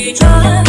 一转